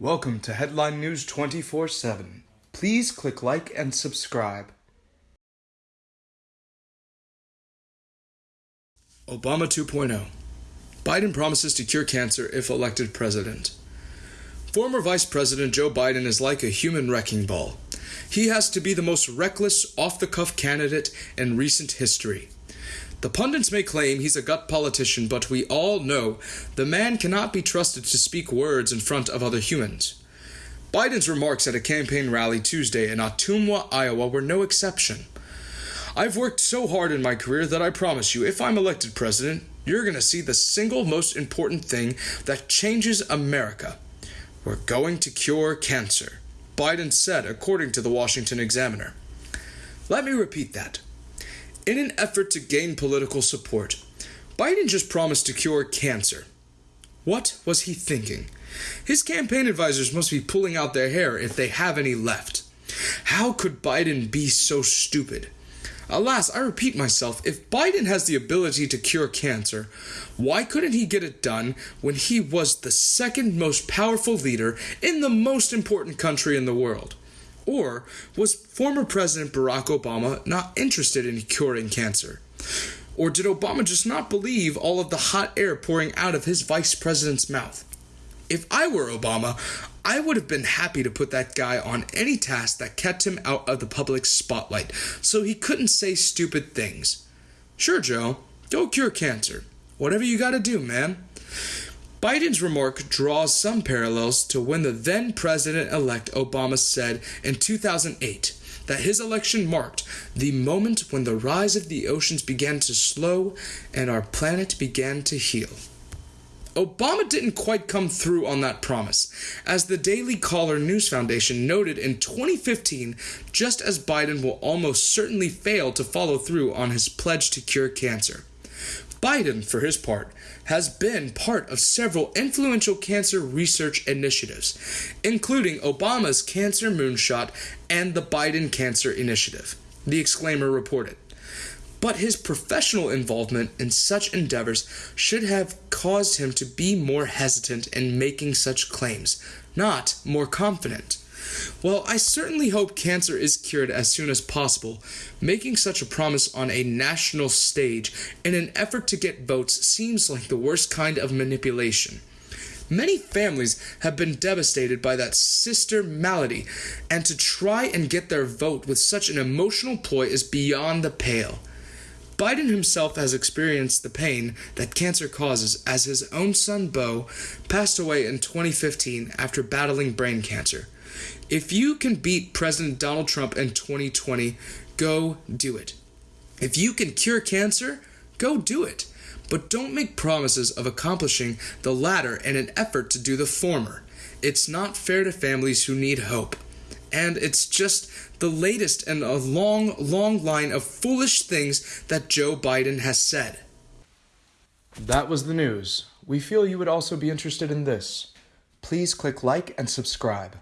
Welcome to Headline News 24 7. Please click like and subscribe. Obama 2.0 Biden promises to cure cancer if elected president. Former Vice President Joe Biden is like a human wrecking ball. He has to be the most reckless, off the cuff candidate in recent history. The pundits may claim he's a gut politician, but we all know the man cannot be trusted to speak words in front of other humans. Biden's remarks at a campaign rally Tuesday in Ottumwa, Iowa were no exception. I've worked so hard in my career that I promise you, if I'm elected president, you're going to see the single most important thing that changes America. We're going to cure cancer, Biden said, according to the Washington Examiner. Let me repeat that. In an effort to gain political support, Biden just promised to cure cancer. What was he thinking? His campaign advisors must be pulling out their hair if they have any left. How could Biden be so stupid? Alas, I repeat myself, if Biden has the ability to cure cancer, why couldn't he get it done when he was the second most powerful leader in the most important country in the world? Or was former President Barack Obama not interested in curing cancer? Or did Obama just not believe all of the hot air pouring out of his vice president's mouth? If I were Obama, I would have been happy to put that guy on any task that kept him out of the public spotlight so he couldn't say stupid things. Sure, Joe, go cure cancer. Whatever you gotta do, man. Biden's remark draws some parallels to when the then President elect Obama said in 2008 that his election marked the moment when the rise of the oceans began to slow and our planet began to heal. Obama didn't quite come through on that promise, as the Daily Caller News Foundation noted in 2015, just as Biden will almost certainly fail to follow through on his pledge to cure cancer. Biden, for his part, has been part of several influential cancer research initiatives, including Obama's Cancer Moonshot and the Biden Cancer Initiative, the Examiner reported. But his professional involvement in such endeavors should have caused him to be more hesitant in making such claims, not more confident. Well, I certainly hope cancer is cured as soon as possible. Making such a promise on a national stage in an effort to get votes seems like the worst kind of manipulation. Many families have been devastated by that sister malady, and to try and get their vote with such an emotional ploy is beyond the pale. Biden himself has experienced the pain that cancer causes as his own son Beau passed away in 2015 after battling brain cancer. If you can beat President Donald Trump in 2020, go do it. If you can cure cancer, go do it. But don't make promises of accomplishing the latter in an effort to do the former. It's not fair to families who need hope. And it's just the latest in a long, long line of foolish things that Joe Biden has said. That was the news. We feel you would also be interested in this. Please click like and subscribe.